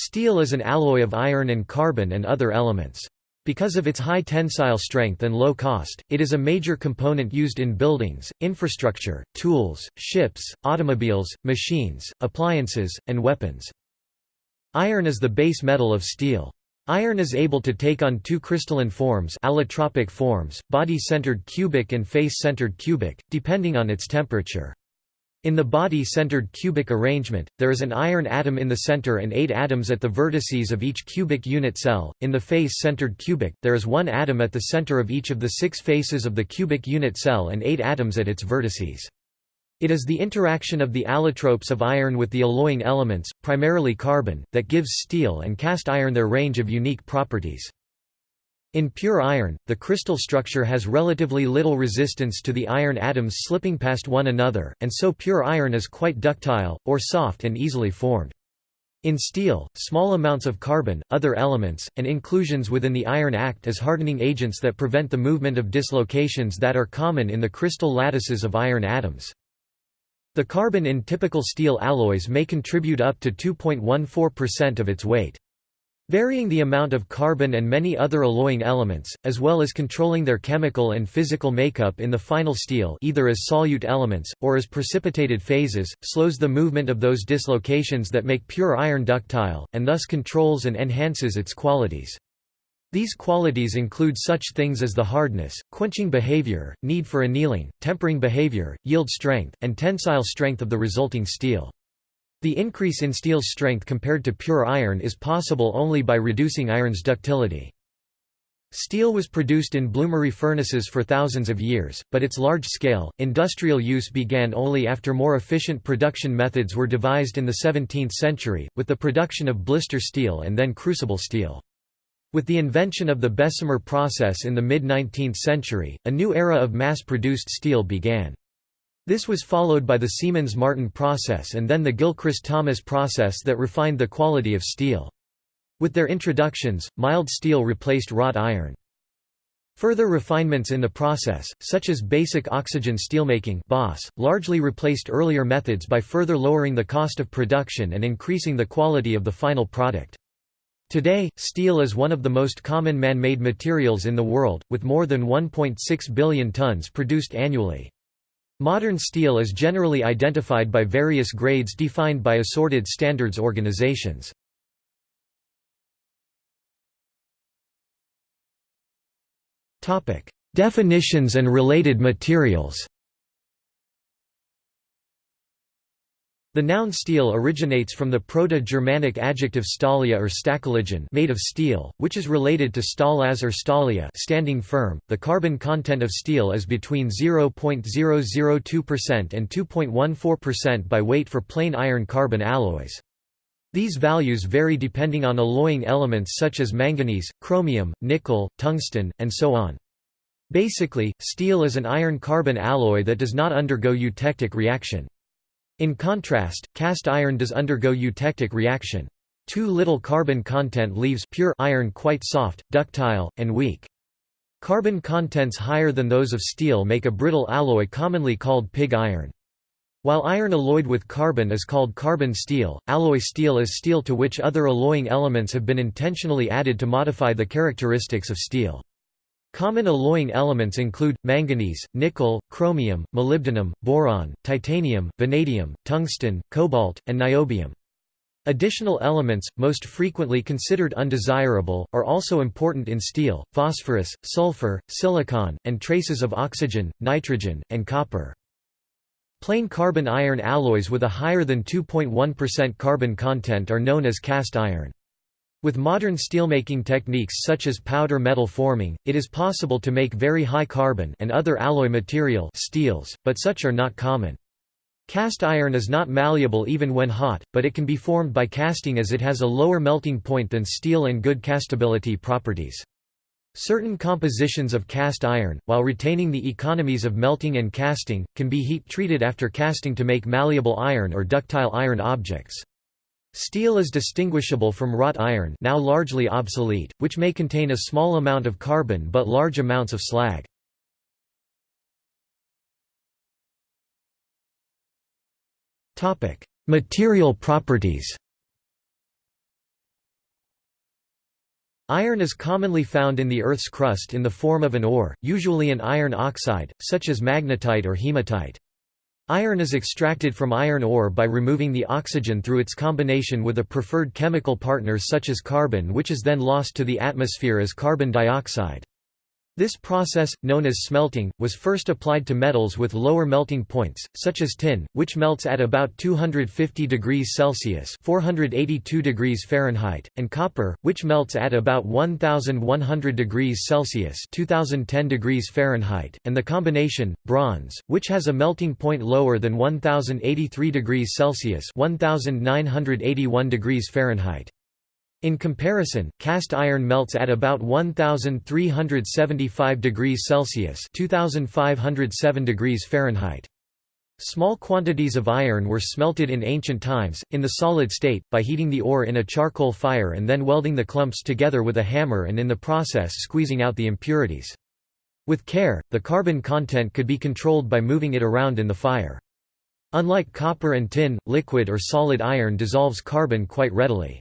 Steel is an alloy of iron and carbon and other elements. Because of its high tensile strength and low cost, it is a major component used in buildings, infrastructure, tools, ships, automobiles, machines, appliances, and weapons. Iron is the base metal of steel. Iron is able to take on two crystalline forms allotropic forms, body-centered cubic and face-centered cubic, depending on its temperature. In the body-centered cubic arrangement, there is an iron atom in the center and eight atoms at the vertices of each cubic unit cell. In the face-centered cubic, there is one atom at the center of each of the six faces of the cubic unit cell and eight atoms at its vertices. It is the interaction of the allotropes of iron with the alloying elements, primarily carbon, that gives steel and cast iron their range of unique properties. In pure iron, the crystal structure has relatively little resistance to the iron atoms slipping past one another, and so pure iron is quite ductile, or soft and easily formed. In steel, small amounts of carbon, other elements, and inclusions within the iron act as hardening agents that prevent the movement of dislocations that are common in the crystal lattices of iron atoms. The carbon in typical steel alloys may contribute up to 2.14% of its weight. Varying the amount of carbon and many other alloying elements, as well as controlling their chemical and physical makeup in the final steel either as solute elements, or as precipitated phases, slows the movement of those dislocations that make pure iron ductile, and thus controls and enhances its qualities. These qualities include such things as the hardness, quenching behavior, need for annealing, tempering behavior, yield strength, and tensile strength of the resulting steel. The increase in steel's strength compared to pure iron is possible only by reducing iron's ductility. Steel was produced in bloomery furnaces for thousands of years, but its large-scale, industrial use began only after more efficient production methods were devised in the 17th century, with the production of blister steel and then crucible steel. With the invention of the Bessemer process in the mid-19th century, a new era of mass-produced steel began. This was followed by the Siemens-Martin process and then the Gilchrist-Thomas process that refined the quality of steel. With their introductions, mild steel replaced wrought iron. Further refinements in the process, such as basic oxygen steelmaking largely replaced earlier methods by further lowering the cost of production and increasing the quality of the final product. Today, steel is one of the most common man-made materials in the world, with more than 1.6 billion tons produced annually. Modern steel is generally identified by various grades defined by assorted standards organizations. Definitions and related materials The noun steel originates from the Proto-Germanic adjective stalia or stacheligen made of steel, which is related to stallas or stalia standing firm. The carbon content of steel is between 0.002% and 2.14% by weight for plain iron-carbon alloys. These values vary depending on alloying elements such as manganese, chromium, nickel, tungsten, and so on. Basically, steel is an iron-carbon alloy that does not undergo eutectic reaction. In contrast, cast iron does undergo eutectic reaction. Too little carbon content leaves pure iron quite soft, ductile, and weak. Carbon contents higher than those of steel make a brittle alloy commonly called pig iron. While iron alloyed with carbon is called carbon steel, alloy steel is steel to which other alloying elements have been intentionally added to modify the characteristics of steel. Common alloying elements include, manganese, nickel, chromium, molybdenum, boron, titanium, vanadium, tungsten, cobalt, and niobium. Additional elements, most frequently considered undesirable, are also important in steel, phosphorus, sulfur, silicon, and traces of oxygen, nitrogen, and copper. Plain carbon iron alloys with a higher than 2.1% carbon content are known as cast iron. With modern steelmaking techniques such as powder metal forming, it is possible to make very high carbon and other alloy material steels, but such are not common. Cast iron is not malleable even when hot, but it can be formed by casting as it has a lower melting point than steel and good castability properties. Certain compositions of cast iron, while retaining the economies of melting and casting, can be heat-treated after casting to make malleable iron or ductile iron objects. Steel is distinguishable from wrought iron now largely obsolete, which may contain a small amount of carbon but large amounts of slag. Material properties Iron is commonly found in the Earth's crust in the form of an ore, usually an iron oxide, such as magnetite or hematite. Iron is extracted from iron ore by removing the oxygen through its combination with a preferred chemical partner such as carbon which is then lost to the atmosphere as carbon dioxide. This process, known as smelting, was first applied to metals with lower melting points, such as tin, which melts at about 250 degrees Celsius (482 degrees Fahrenheit), and copper, which melts at about 1100 degrees Celsius (2010 degrees Fahrenheit), and the combination bronze, which has a melting point lower than 1083 degrees Celsius (1981 degrees Fahrenheit). In comparison, cast iron melts at about 1375 degrees Celsius (2507 degrees Fahrenheit). Small quantities of iron were smelted in ancient times, in the solid state, by heating the ore in a charcoal fire and then welding the clumps together with a hammer and in the process squeezing out the impurities. With care, the carbon content could be controlled by moving it around in the fire. Unlike copper and tin, liquid or solid iron dissolves carbon quite readily.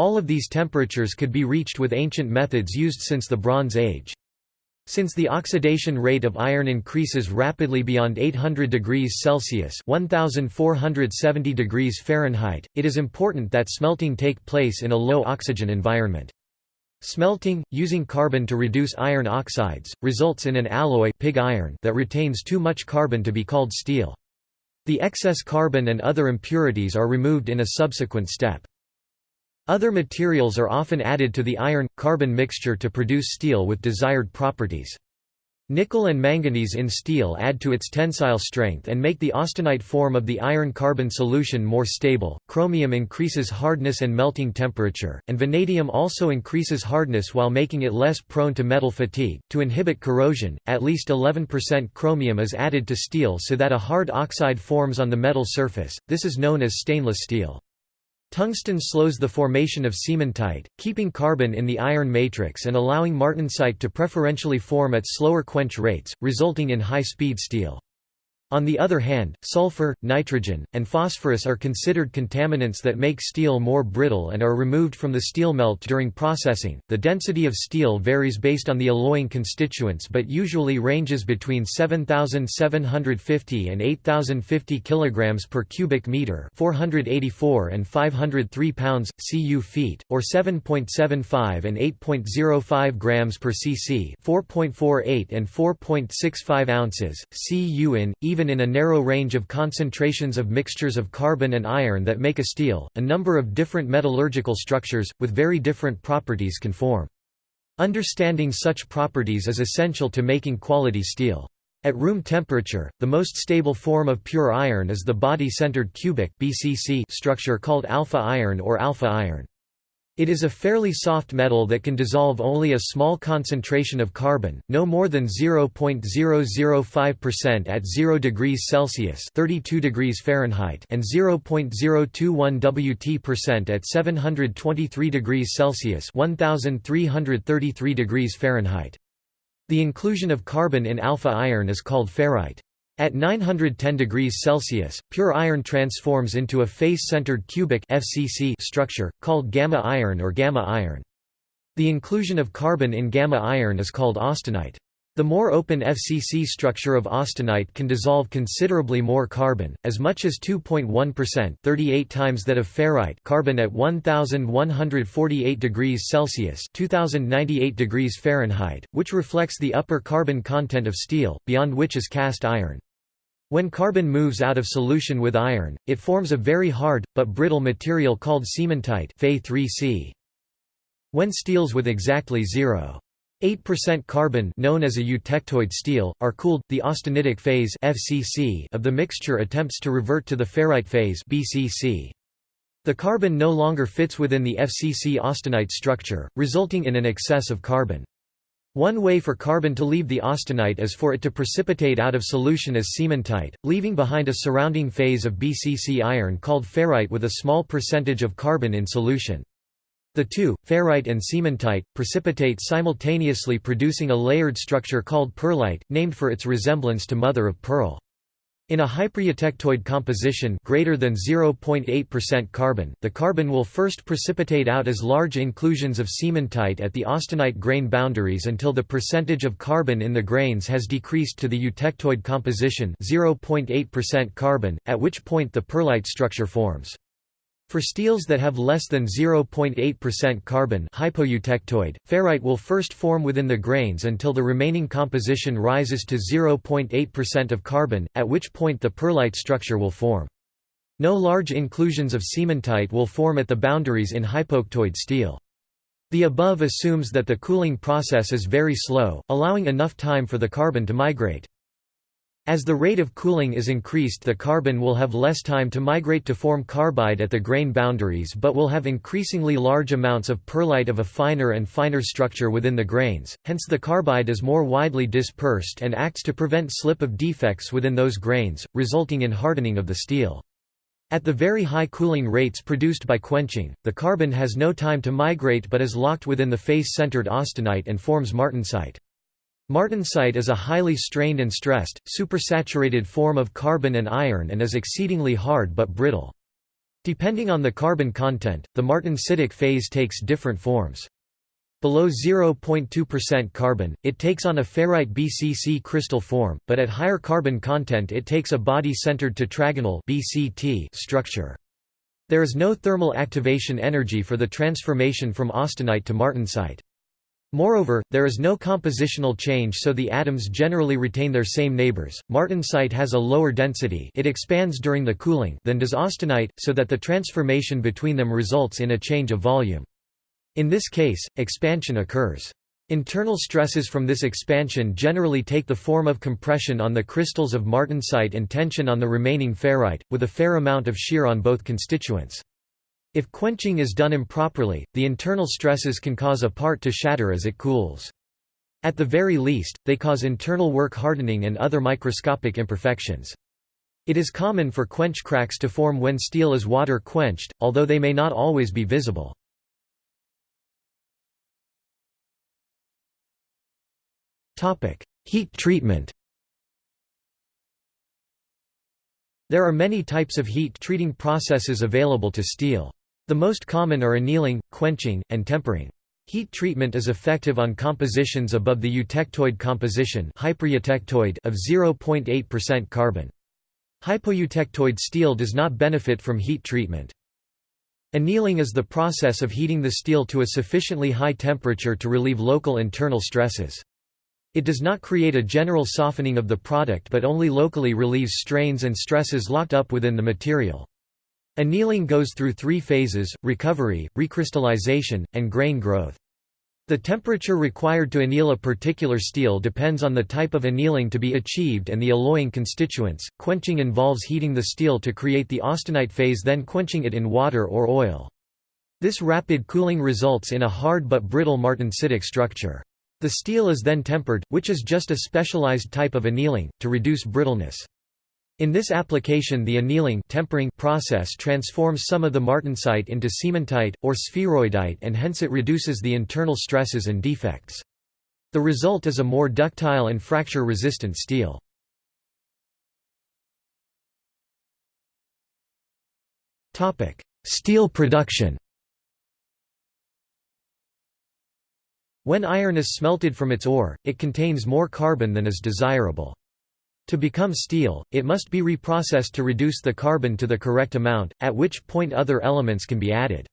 All of these temperatures could be reached with ancient methods used since the Bronze Age. Since the oxidation rate of iron increases rapidly beyond 800 degrees Celsius (1470 degrees Fahrenheit), it is important that smelting take place in a low oxygen environment. Smelting, using carbon to reduce iron oxides, results in an alloy pig iron that retains too much carbon to be called steel. The excess carbon and other impurities are removed in a subsequent step. Other materials are often added to the iron-carbon mixture to produce steel with desired properties. Nickel and manganese in steel add to its tensile strength and make the austenite form of the iron-carbon solution more stable. Chromium increases hardness and melting temperature, and vanadium also increases hardness while making it less prone to metal fatigue. To inhibit corrosion, at least 11% chromium is added to steel so that a hard oxide forms on the metal surface. This is known as stainless steel. Tungsten slows the formation of cementite, keeping carbon in the iron matrix and allowing martensite to preferentially form at slower quench rates, resulting in high-speed steel. On the other hand, sulfur, nitrogen, and phosphorus are considered contaminants that make steel more brittle and are removed from the steel melt during processing. The density of steel varies based on the alloying constituents but usually ranges between 7750 and 8050 kilograms per cubic meter, 484 and 503 pounds cu feet, or 7.75 and 8.05 grams per cc, 4.48 and 4.65 ounces cu in even even in a narrow range of concentrations of mixtures of carbon and iron that make a steel, a number of different metallurgical structures, with very different properties can form. Understanding such properties is essential to making quality steel. At room temperature, the most stable form of pure iron is the body-centered cubic BCC structure called alpha iron or alpha iron. It is a fairly soft metal that can dissolve only a small concentration of carbon, no more than 0.005% at 0 degrees Celsius (32 degrees Fahrenheit) and 0.021 Wt% at 723 degrees Celsius (1333 degrees Fahrenheit). The inclusion of carbon in alpha iron is called ferrite. At 910 degrees Celsius, pure iron transforms into a face-centered cubic FCC structure, called gamma iron or gamma iron. The inclusion of carbon in gamma iron is called austenite. The more open FCC structure of austenite can dissolve considerably more carbon, as much as 2.1% 38 times that of ferrite carbon at 1148 degrees Celsius 2098 degrees Fahrenheit, which reflects the upper carbon content of steel, beyond which is cast iron. When carbon moves out of solution with iron, it forms a very hard, but brittle material called cementite Fe3C. When steels with exactly 0.8% carbon known as a eutectoid steel, are cooled, the austenitic phase FCC of the mixture attempts to revert to the ferrite phase BCC. The carbon no longer fits within the FCC austenite structure, resulting in an excess of carbon. One way for carbon to leave the austenite is for it to precipitate out of solution as cementite, leaving behind a surrounding phase of BCC iron called ferrite with a small percentage of carbon in solution. The two, ferrite and cementite, precipitate simultaneously producing a layered structure called pearlite, named for its resemblance to mother of pearl. In a hypereutectoid composition greater than 0.8% carbon, the carbon will first precipitate out as large inclusions of cementite at the austenite grain boundaries until the percentage of carbon in the grains has decreased to the eutectoid composition 0.8% carbon, at which point the pearlite structure forms. For steels that have less than 0.8% carbon hypoeutectoid, ferrite will first form within the grains until the remaining composition rises to 0.8% of carbon, at which point the pearlite structure will form. No large inclusions of cementite will form at the boundaries in hypoeutectoid steel. The above assumes that the cooling process is very slow, allowing enough time for the carbon to migrate. As the rate of cooling is increased the carbon will have less time to migrate to form carbide at the grain boundaries but will have increasingly large amounts of pearlite of a finer and finer structure within the grains, hence the carbide is more widely dispersed and acts to prevent slip of defects within those grains, resulting in hardening of the steel. At the very high cooling rates produced by quenching, the carbon has no time to migrate but is locked within the face-centered austenite and forms martensite. Martensite is a highly strained and stressed, supersaturated form of carbon and iron and is exceedingly hard but brittle. Depending on the carbon content, the martensitic phase takes different forms. Below 0.2% carbon, it takes on a ferrite BCC crystal form, but at higher carbon content it takes a body-centered tetragonal BCT structure. There is no thermal activation energy for the transformation from austenite to martensite. Moreover, there is no compositional change so the atoms generally retain their same neighbors. Martensite has a lower density it expands during the cooling than does austenite, so that the transformation between them results in a change of volume. In this case, expansion occurs. Internal stresses from this expansion generally take the form of compression on the crystals of martensite and tension on the remaining ferrite, with a fair amount of shear on both constituents. If quenching is done improperly, the internal stresses can cause a part to shatter as it cools. At the very least, they cause internal work hardening and other microscopic imperfections. It is common for quench cracks to form when steel is water quenched, although they may not always be visible. Heat treatment There are many types of heat treating processes available to steel. The most common are annealing, quenching, and tempering. Heat treatment is effective on compositions above the eutectoid composition of 0.8% carbon. Hypoeutectoid steel does not benefit from heat treatment. Annealing is the process of heating the steel to a sufficiently high temperature to relieve local internal stresses. It does not create a general softening of the product but only locally relieves strains and stresses locked up within the material. Annealing goes through three phases, recovery, recrystallization, and grain growth. The temperature required to anneal a particular steel depends on the type of annealing to be achieved and the alloying constituents. Quenching involves heating the steel to create the austenite phase then quenching it in water or oil. This rapid cooling results in a hard but brittle martensitic structure. The steel is then tempered, which is just a specialized type of annealing, to reduce brittleness. In this application the annealing tempering process transforms some of the martensite into cementite, or spheroidite and hence it reduces the internal stresses and defects. The result is a more ductile and fracture-resistant steel. Steel production When iron is smelted from its ore, it contains more carbon than is desirable. To become steel, it must be reprocessed to reduce the carbon to the correct amount, at which point other elements can be added.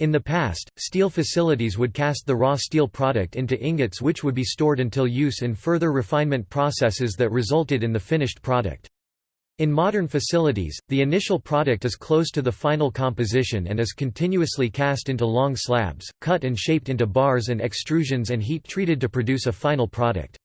In the past, steel facilities would cast the raw steel product into ingots which would be stored until use in further refinement processes that resulted in the finished product. In modern facilities, the initial product is close to the final composition and is continuously cast into long slabs, cut and shaped into bars and extrusions and heat treated to produce a final product.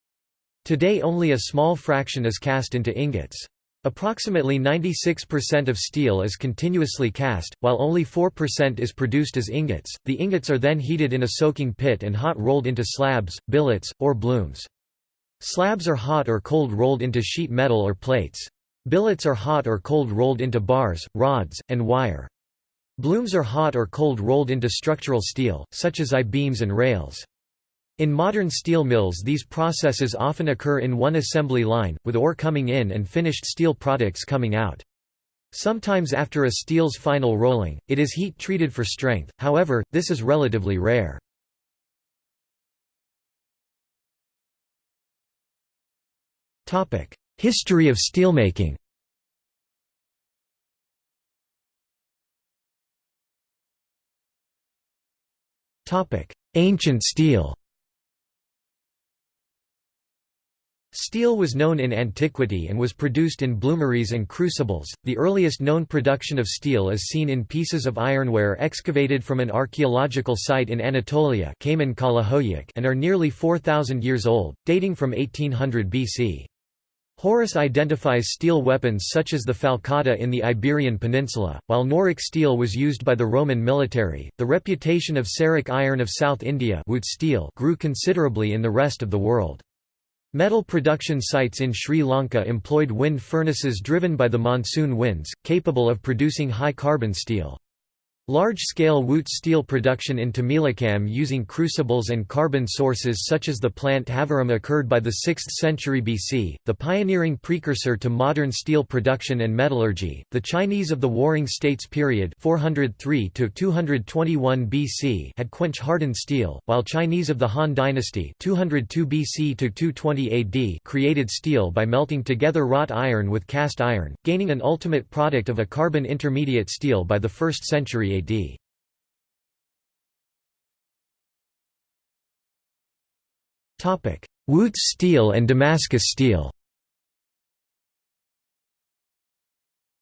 Today only a small fraction is cast into ingots. Approximately 96% of steel is continuously cast, while only 4% is produced as ingots. The ingots are then heated in a soaking pit and hot rolled into slabs, billets, or blooms. Slabs are hot or cold rolled into sheet metal or plates. Billets are hot or cold rolled into bars, rods, and wire. Blooms are hot or cold rolled into structural steel, such as I-beams and rails. In modern steel mills these processes often occur in one assembly line, with ore coming in and finished steel products coming out. Sometimes after a steel's final rolling, it is heat treated for strength, however, this is relatively rare. History of steelmaking Ancient steel Steel was known in antiquity and was produced in bloomeries and crucibles. The earliest known production of steel is seen in pieces of ironware excavated from an archaeological site in Anatolia and are nearly 4,000 years old, dating from 1800 BC. Horace identifies steel weapons such as the falcata in the Iberian Peninsula, while Noric steel was used by the Roman military. The reputation of Seric iron of South India steel grew considerably in the rest of the world. Metal production sites in Sri Lanka employed wind furnaces driven by the monsoon winds, capable of producing high carbon steel. Large-scale Wootz steel production in Tamilakam using crucibles and carbon sources such as the plant Avaram occurred by the 6th century BC, the pioneering precursor to modern steel production and metallurgy. The Chinese of the Warring States period 403 to 221 BC had quench-hardened steel, while Chinese of the Han dynasty 202 BC to 220 AD created steel by melting together wrought iron with cast iron, gaining an ultimate product of a carbon intermediate steel by the 1st century AD. Wootz steel and Damascus steel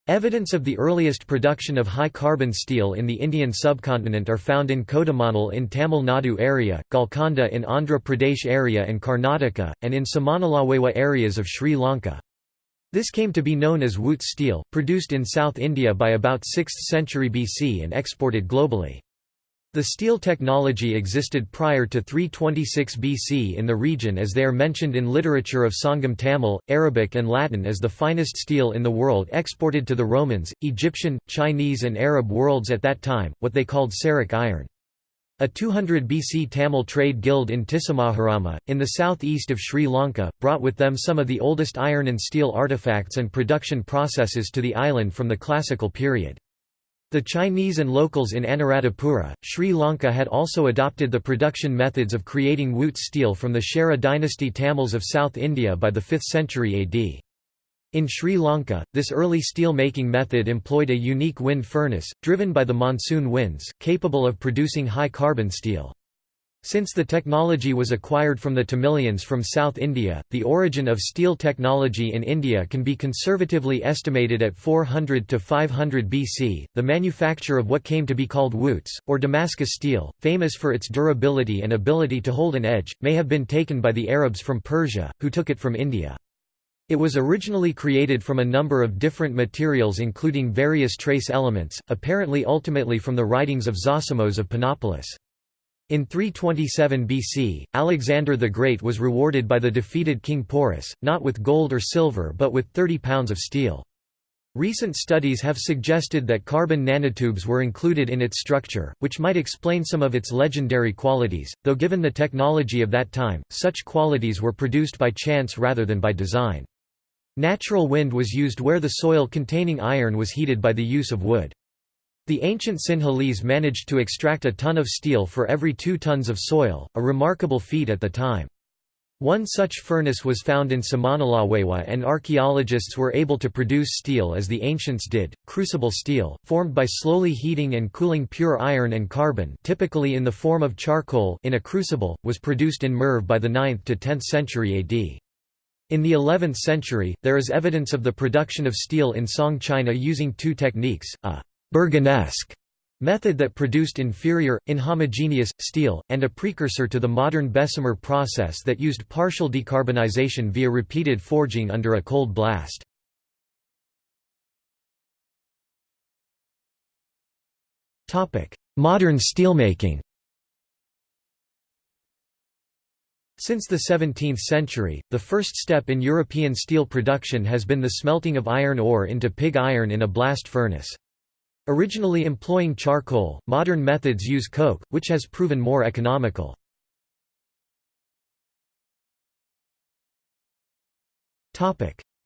Evidence of the earliest production of high-carbon steel in the Indian subcontinent are found in Kodumanal in Tamil Nadu area, Golconda in Andhra Pradesh area and Karnataka, and in Samanalawewa areas of Sri Lanka. This came to be known as Wootz steel, produced in South India by about 6th century BC and exported globally. The steel technology existed prior to 326 BC in the region as they are mentioned in literature of Sangam Tamil, Arabic and Latin as the finest steel in the world exported to the Romans, Egyptian, Chinese and Arab worlds at that time, what they called Seric iron. A 200 BC Tamil trade guild in Tissamaharama, in the southeast of Sri Lanka, brought with them some of the oldest iron and steel artifacts and production processes to the island from the classical period. The Chinese and locals in Anuradhapura, Sri Lanka had also adopted the production methods of creating Wootz steel from the Chera dynasty Tamils of South India by the 5th century AD. In Sri Lanka, this early steel-making method employed a unique wind furnace, driven by the monsoon winds, capable of producing high-carbon steel. Since the technology was acquired from the Tamilians from South India, the origin of steel technology in India can be conservatively estimated at 400 to 500 BC. The manufacture of what came to be called Wootz, or Damascus steel, famous for its durability and ability to hold an edge, may have been taken by the Arabs from Persia, who took it from India. It was originally created from a number of different materials including various trace elements, apparently ultimately from the writings of Zosimos of Panopolis. In 327 BC, Alexander the Great was rewarded by the defeated King Porus, not with gold or silver but with 30 pounds of steel. Recent studies have suggested that carbon nanotubes were included in its structure, which might explain some of its legendary qualities, though given the technology of that time, such qualities were produced by chance rather than by design. Natural wind was used where the soil containing iron was heated by the use of wood. The ancient Sinhalese managed to extract a ton of steel for every two tons of soil, a remarkable feat at the time. One such furnace was found in Samanalawewa and archaeologists were able to produce steel as the ancients did, crucible steel, formed by slowly heating and cooling pure iron and carbon typically in the form of charcoal in a crucible, was produced in Merv by the 9th to 10th century AD. In the 11th century, there is evidence of the production of steel in Song China using two techniques, a «Berganesque» method that produced inferior, inhomogeneous, steel, and a precursor to the modern Bessemer process that used partial decarbonization via repeated forging under a cold blast. Modern steelmaking Since the 17th century, the first step in European steel production has been the smelting of iron ore into pig iron in a blast furnace. Originally employing charcoal, modern methods use coke, which has proven more economical.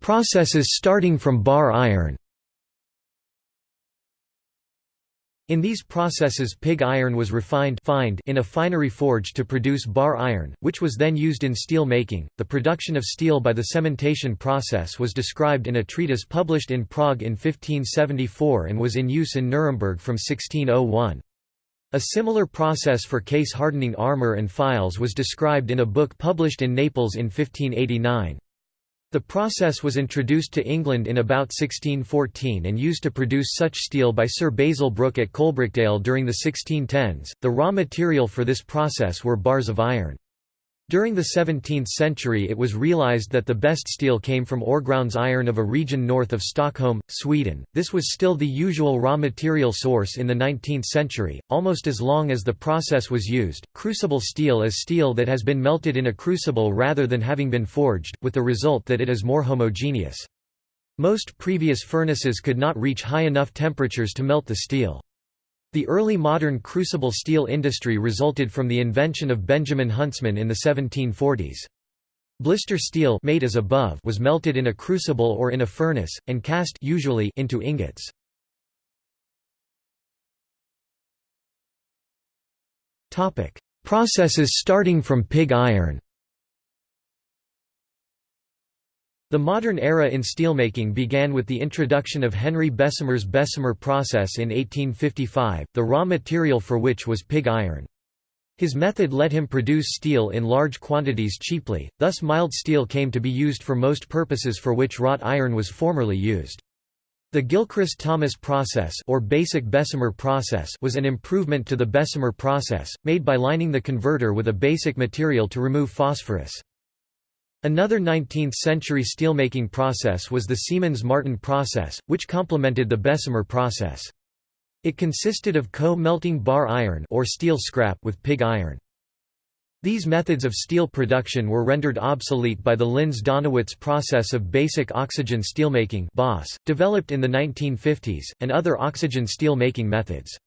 Processes starting from bar iron In these processes pig iron was refined fined in a finery forge to produce bar iron, which was then used in steel making. The production of steel by the cementation process was described in a treatise published in Prague in 1574 and was in use in Nuremberg from 1601. A similar process for case hardening armor and files was described in a book published in Naples in 1589. The process was introduced to England in about 1614 and used to produce such steel by Sir Basil Brooke at Coalbrookdale during the 1610s. The raw material for this process were bars of iron. During the 17th century it was realized that the best steel came from Öregrunds iron of a region north of Stockholm, Sweden. This was still the usual raw material source in the 19th century, almost as long as the process was used. Crucible steel is steel that has been melted in a crucible rather than having been forged, with the result that it is more homogeneous. Most previous furnaces could not reach high enough temperatures to melt the steel. The early modern crucible steel industry resulted from the invention of Benjamin Huntsman in the 1740s. Blister steel made as above was melted in a crucible or in a furnace, and cast usually into ingots. Processes starting from pig iron The modern era in steelmaking began with the introduction of Henry Bessemer's Bessemer process in 1855, the raw material for which was pig iron. His method let him produce steel in large quantities cheaply, thus mild steel came to be used for most purposes for which wrought iron was formerly used. The Gilchrist-Thomas process or basic Bessemer process was an improvement to the Bessemer process, made by lining the converter with a basic material to remove phosphorus. Another 19th-century steelmaking process was the Siemens-Martin process, which complemented the Bessemer process. It consisted of co-melting bar iron or steel scrap with pig iron. These methods of steel production were rendered obsolete by the Linz-Donawitz process of basic oxygen steelmaking developed in the 1950s, and other oxygen steel making methods.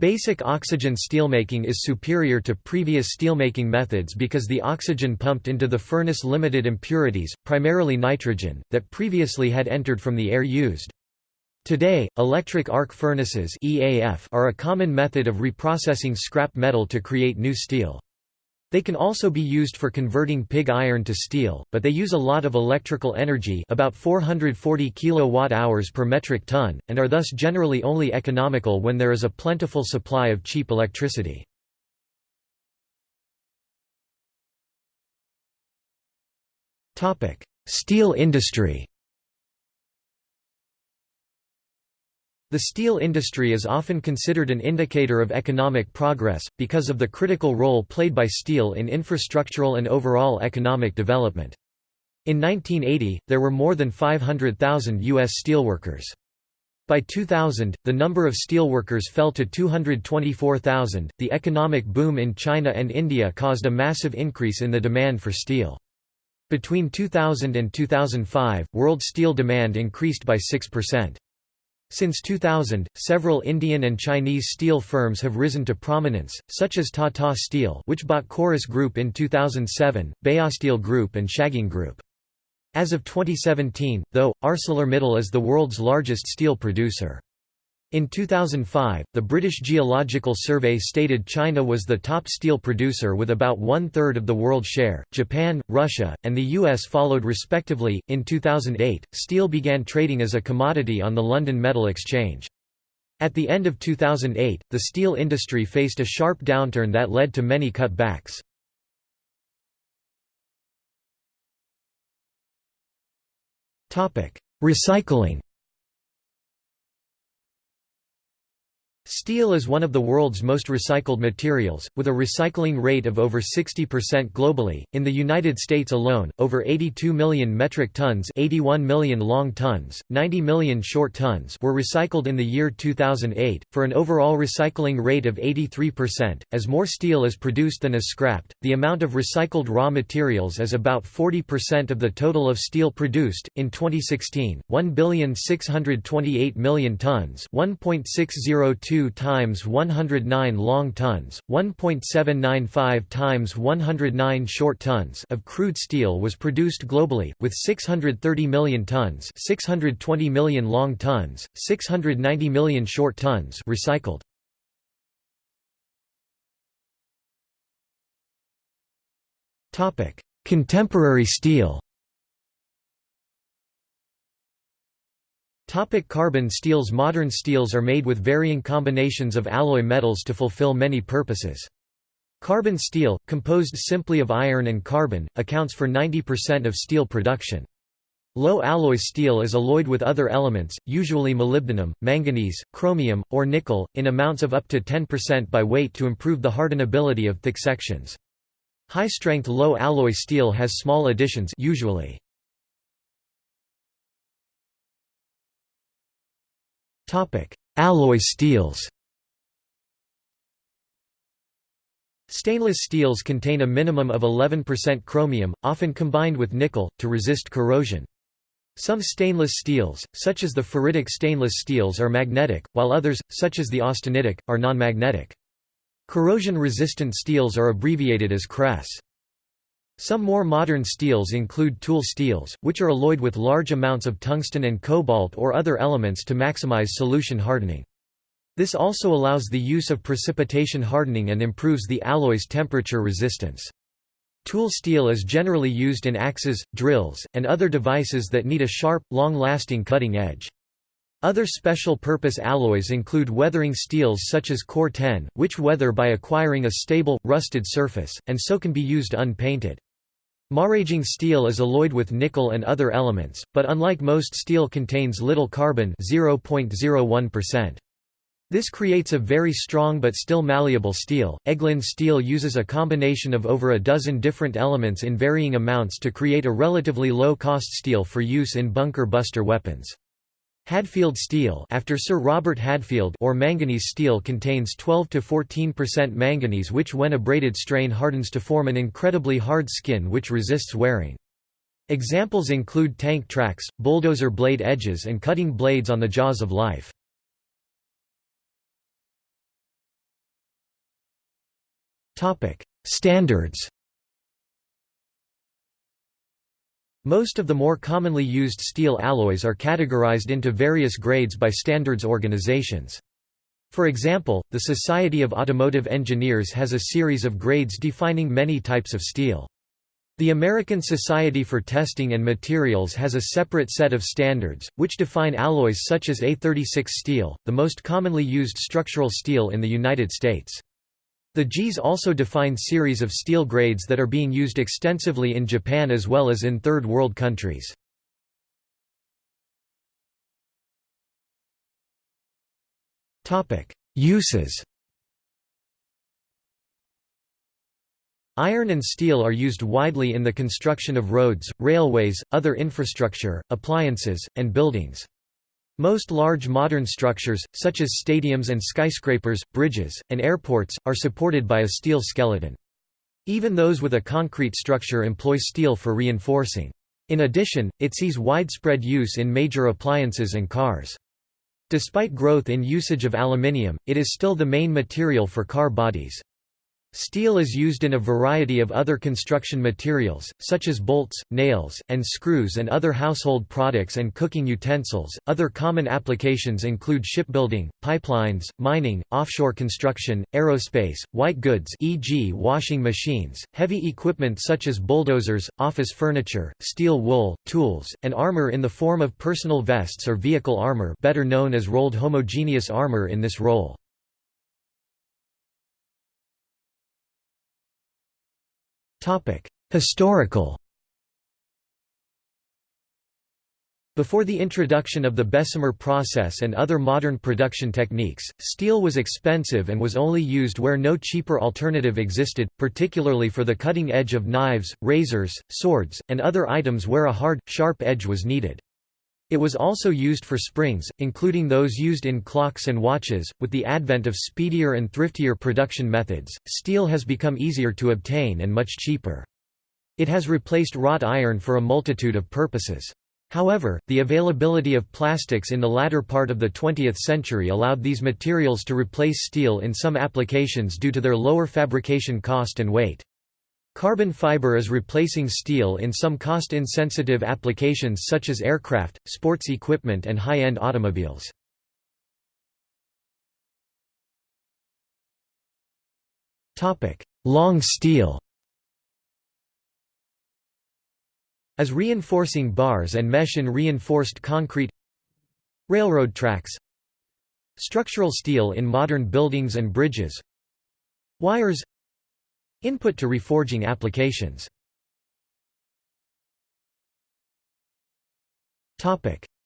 Basic oxygen steelmaking is superior to previous steelmaking methods because the oxygen pumped into the furnace limited impurities, primarily nitrogen, that previously had entered from the air used. Today, electric arc furnaces are a common method of reprocessing scrap metal to create new steel. They can also be used for converting pig iron to steel, but they use a lot of electrical energy about 440 kWh per metric ton, and are thus generally only economical when there is a plentiful supply of cheap electricity. Steel industry The steel industry is often considered an indicator of economic progress, because of the critical role played by steel in infrastructural and overall economic development. In 1980, there were more than 500,000 U.S. steelworkers. By 2000, the number of steelworkers fell to 224,000. The economic boom in China and India caused a massive increase in the demand for steel. Between 2000 and 2005, world steel demand increased by 6%. Since 2000, several Indian and Chinese steel firms have risen to prominence, such as Tata Steel which bought Corus Group in 2007, Baosteel Group and Shagang Group. As of 2017, though, ArcelorMittal is the world's largest steel producer. In 2005, the British Geological Survey stated China was the top steel producer with about one third of the world share. Japan, Russia, and the US followed respectively. In 2008, steel began trading as a commodity on the London Metal Exchange. At the end of 2008, the steel industry faced a sharp downturn that led to many cutbacks. Recycling Steel is one of the world's most recycled materials, with a recycling rate of over 60% globally. In the United States alone, over 82 million metric tons, 81 million long tons, 90 million short tons were recycled in the year 2008, for an overall recycling rate of 83%. As more steel is produced than is scrapped, the amount of recycled raw materials is about 40% of the total of steel produced. In 2016, 1,628 million tons, 1.602 1.2 times 109 long tons, 1.795 times 109 short tons of crude steel was produced globally, with 630 million tons 620 million long tons, 690 million short tons recycled. Contemporary steel Topic carbon steels Modern steels are made with varying combinations of alloy metals to fulfill many purposes. Carbon steel, composed simply of iron and carbon, accounts for 90% of steel production. Low alloy steel is alloyed with other elements, usually molybdenum, manganese, chromium, or nickel, in amounts of up to 10% by weight to improve the hardenability of thick sections. High-strength low alloy steel has small additions usually. Alloy steels Stainless steels contain a minimum of 11% chromium, often combined with nickel, to resist corrosion. Some stainless steels, such as the ferritic stainless steels are magnetic, while others, such as the austenitic, are non-magnetic. Corrosion-resistant steels are abbreviated as CRES. Some more modern steels include tool steels, which are alloyed with large amounts of tungsten and cobalt or other elements to maximize solution hardening. This also allows the use of precipitation hardening and improves the alloy's temperature resistance. Tool steel is generally used in axes, drills, and other devices that need a sharp, long-lasting cutting edge. Other special-purpose alloys include weathering steels such as Cor-ten, which weather by acquiring a stable, rusted surface, and so can be used unpainted. Maraging steel is alloyed with nickel and other elements, but unlike most steel contains little carbon 0.01%. This creates a very strong but still malleable steel. Eglin steel uses a combination of over a dozen different elements in varying amounts to create a relatively low-cost steel for use in bunker buster weapons. Hadfield steel after Sir Robert Hadfield or manganese steel contains 12 to 14% manganese which when abraded strain hardens to form an incredibly hard skin which resists wearing. Examples include tank tracks, bulldozer blade edges and cutting blades on the jaws of life. Standards Most of the more commonly used steel alloys are categorized into various grades by standards organizations. For example, the Society of Automotive Engineers has a series of grades defining many types of steel. The American Society for Testing and Materials has a separate set of standards, which define alloys such as A36 steel, the most commonly used structural steel in the United States. The JIS also define series of steel grades that are being used extensively in Japan as well as in Third World countries. Uses Iron and steel are used widely in the construction of roads, railways, other infrastructure, appliances, and buildings. Most large modern structures, such as stadiums and skyscrapers, bridges, and airports, are supported by a steel skeleton. Even those with a concrete structure employ steel for reinforcing. In addition, it sees widespread use in major appliances and cars. Despite growth in usage of aluminium, it is still the main material for car bodies. Steel is used in a variety of other construction materials, such as bolts, nails, and screws and other household products and cooking utensils. Other common applications include shipbuilding, pipelines, mining, offshore construction, aerospace, white goods e.g. washing machines, heavy equipment such as bulldozers, office furniture, steel wool, tools, and armor in the form of personal vests or vehicle armor better known as rolled homogeneous armor in this role. Historical Before the introduction of the Bessemer process and other modern production techniques, steel was expensive and was only used where no cheaper alternative existed, particularly for the cutting edge of knives, razors, swords, and other items where a hard, sharp edge was needed. It was also used for springs, including those used in clocks and watches. With the advent of speedier and thriftier production methods, steel has become easier to obtain and much cheaper. It has replaced wrought iron for a multitude of purposes. However, the availability of plastics in the latter part of the 20th century allowed these materials to replace steel in some applications due to their lower fabrication cost and weight. Carbon fiber is replacing steel in some cost-insensitive applications such as aircraft, sports equipment and high-end automobiles. Long steel As reinforcing bars and mesh in reinforced concrete Railroad tracks Structural steel in modern buildings and bridges Wires Input to reforging applications.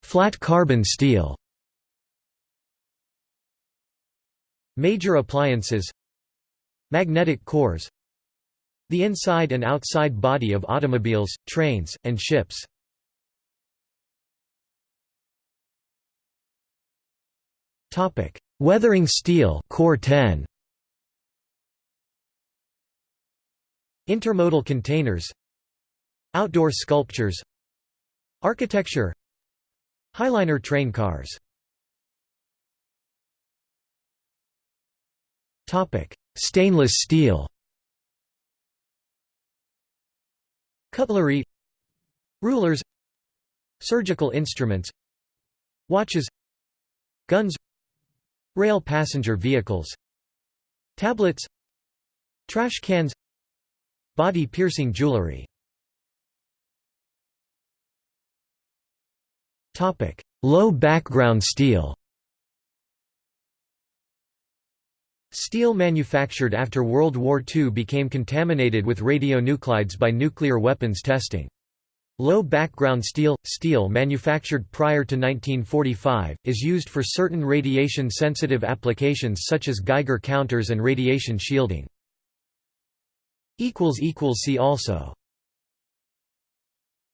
Flat carbon steel. Major appliances. Magnetic cores. The inside and outside body of automobiles, trains, and ships. Weathering steel Cor-ten Intermodal containers Outdoor sculptures Architecture Highliner train cars. Stainless steel. Cutlery Rulers Surgical instruments Watches Guns Rail passenger vehicles Tablets Trash cans Body-piercing jewelry Low background steel Steel manufactured after World War II became contaminated with radionuclides by nuclear weapons testing. Low background steel – steel manufactured prior to 1945, is used for certain radiation-sensitive applications such as Geiger counters and radiation shielding. See also